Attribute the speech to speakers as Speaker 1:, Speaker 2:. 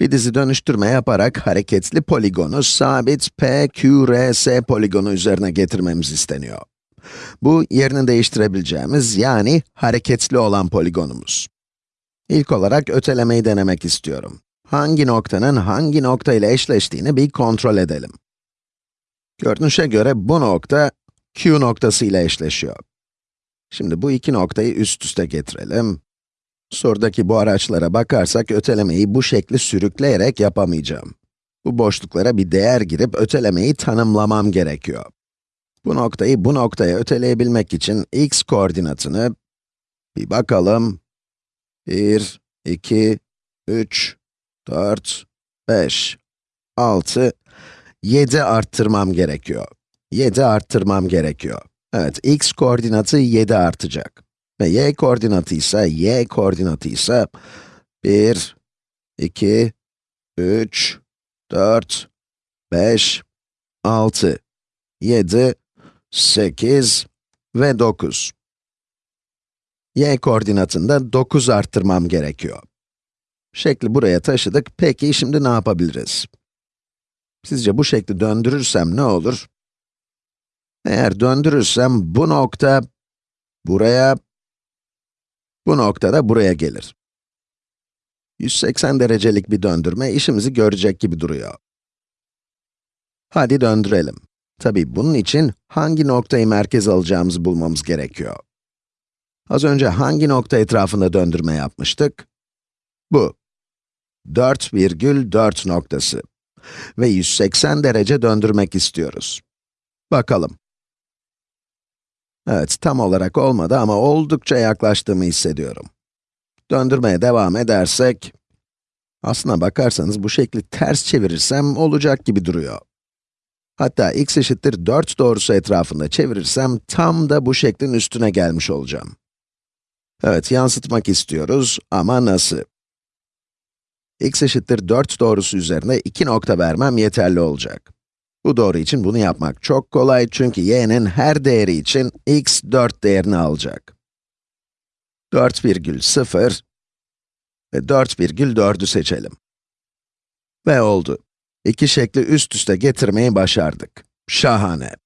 Speaker 1: Bir dizi dönüştürme yaparak hareketli poligonu sabit PQRS poligonu üzerine getirmemiz isteniyor. Bu, yerini değiştirebileceğimiz, yani hareketli olan poligonumuz. İlk olarak ötelemeyi denemek istiyorum. Hangi noktanın hangi nokta ile eşleştiğini bir kontrol edelim. Görünüşe göre bu nokta, Q noktası ile eşleşiyor. Şimdi bu iki noktayı üst üste getirelim. Sorudaki bu araçlara bakarsak ötelemeyi bu şekli sürükleyerek yapamayacağım. Bu boşluklara bir değer girip ötelemeyi tanımlamam gerekiyor. Bu noktayı bu noktaya öteleyebilmek için x koordinatını, bir bakalım, 1, 2, 3, 4, 5, 6, 7 arttırmam gerekiyor. 7 arttırmam gerekiyor. Evet, x koordinatı 7 artacak. Ve y koordinatı ise, y koordinatı ise 1, 2, 3, 4, 5, 6, 7, 8 ve 9. y koordinatında 9 arttırmam gerekiyor. Şekli buraya taşıdık, peki şimdi ne yapabiliriz? Sizce bu şekli döndürürsem ne olur? Eğer döndürürsem bu nokta buraya, bu nokta da buraya gelir. 180 derecelik bir döndürme işimizi görecek gibi duruyor. Hadi döndürelim. Tabii bunun için hangi noktayı merkez alacağımızı bulmamız gerekiyor. Az önce hangi nokta etrafında döndürme yapmıştık? Bu. 4,4 noktası. Ve 180 derece döndürmek istiyoruz. Bakalım. Evet, tam olarak olmadı ama oldukça yaklaştığımı hissediyorum. Döndürmeye devam edersek, aslına bakarsanız bu şekli ters çevirirsem olacak gibi duruyor. Hatta x eşittir 4 doğrusu etrafında çevirirsem tam da bu şeklin üstüne gelmiş olacağım. Evet, yansıtmak istiyoruz ama nasıl? x eşittir 4 doğrusu üzerinde 2 nokta vermem yeterli olacak. Bu doğru için bunu yapmak çok kolay çünkü y'nin her değeri için x 4 değerini alacak. 4,0 ve 4,4'ü seçelim. Ve oldu. İki şekli üst üste getirmeyi başardık. Şahane.